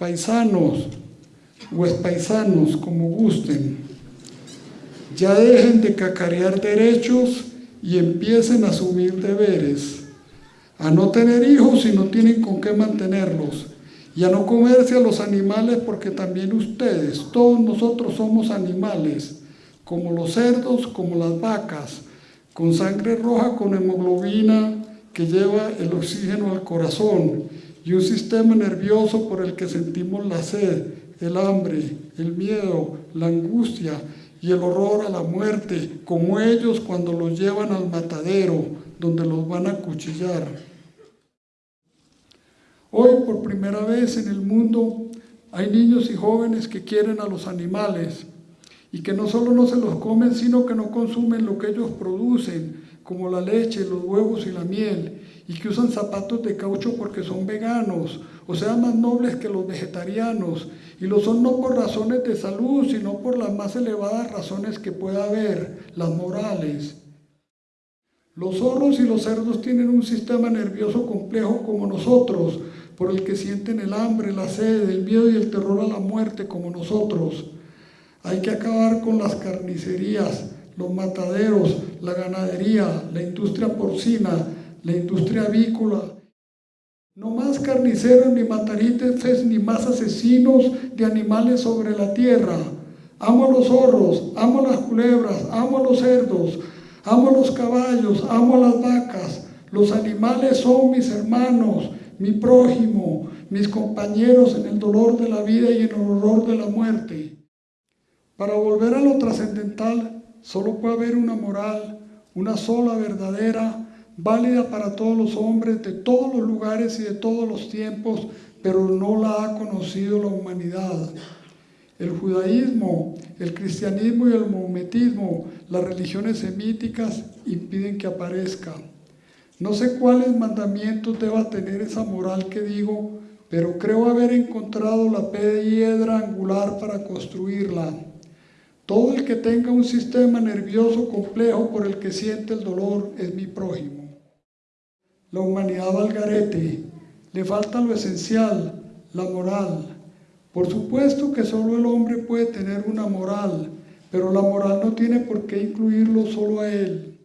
paisanos o paisanos, como gusten, ya dejen de cacarear derechos y empiecen a asumir deberes, a no tener hijos si no tienen con qué mantenerlos, y a no comerse a los animales porque también ustedes, todos nosotros somos animales, como los cerdos, como las vacas, con sangre roja, con hemoglobina que lleva el oxígeno al corazón y un sistema nervioso por el que sentimos la sed, el hambre, el miedo, la angustia y el horror a la muerte, como ellos cuando los llevan al matadero, donde los van a cuchillar. Hoy, por primera vez en el mundo, hay niños y jóvenes que quieren a los animales y que no solo no se los comen, sino que no consumen lo que ellos producen, como la leche, los huevos y la miel, y que usan zapatos de caucho porque son veganos, o sea, más nobles que los vegetarianos, y lo son no por razones de salud, sino por las más elevadas razones que pueda haber, las morales. Los zorros y los cerdos tienen un sistema nervioso complejo como nosotros, por el que sienten el hambre, la sed, el miedo y el terror a la muerte como nosotros. Hay que acabar con las carnicerías, los mataderos, la ganadería, la industria porcina, la industria avícola. No más carniceros ni matarites ni más asesinos de animales sobre la tierra. Amo a los zorros, amo a las culebras, amo a los cerdos, amo a los caballos, amo a las vacas. Los animales son mis hermanos, mi prójimo, mis compañeros en el dolor de la vida y en el horror de la muerte. Para volver a lo trascendental, solo puede haber una moral, una sola verdadera, válida para todos los hombres de todos los lugares y de todos los tiempos, pero no la ha conocido la humanidad. El judaísmo, el cristianismo y el maometismo, las religiones semíticas, impiden que aparezca. No sé cuáles mandamientos deba tener esa moral que digo, pero creo haber encontrado la piedra angular para construirla. Todo el que tenga un sistema nervioso complejo por el que siente el dolor es mi prójimo. La humanidad va al garete, le falta lo esencial, la moral. Por supuesto que solo el hombre puede tener una moral, pero la moral no tiene por qué incluirlo solo a él.